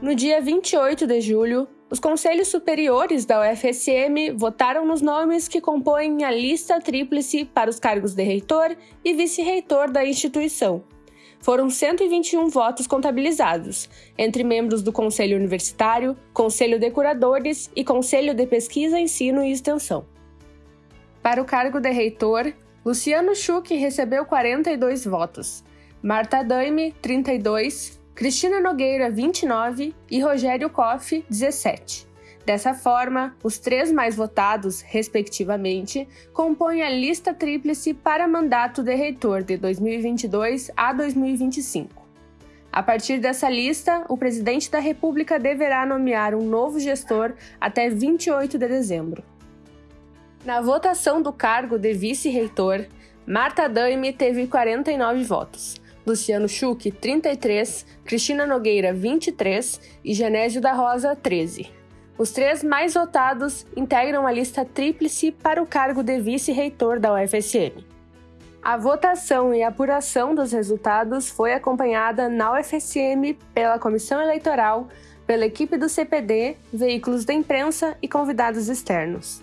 No dia 28 de julho, os conselhos superiores da UFSM votaram nos nomes que compõem a lista tríplice para os cargos de reitor e vice-reitor da instituição. Foram 121 votos contabilizados, entre membros do Conselho Universitário, Conselho de Curadores e Conselho de Pesquisa, Ensino e Extensão. Para o cargo de reitor, Luciano Schuch recebeu 42 votos, Marta Daime, 32, Cristina Nogueira, 29 e Rogério Koff, 17. Dessa forma, os três mais votados, respectivamente, compõem a lista tríplice para mandato de reitor de 2022 a 2025. A partir dessa lista, o presidente da República deverá nomear um novo gestor até 28 de dezembro. Na votação do cargo de vice-reitor, Marta Daime teve 49 votos, Luciano Schuch, 33, Cristina Nogueira, 23 e Genésio da Rosa, 13. Os três mais votados integram a lista tríplice para o cargo de vice-reitor da UFSM. A votação e apuração dos resultados foi acompanhada na UFSM pela Comissão Eleitoral, pela equipe do CPD, veículos da imprensa e convidados externos.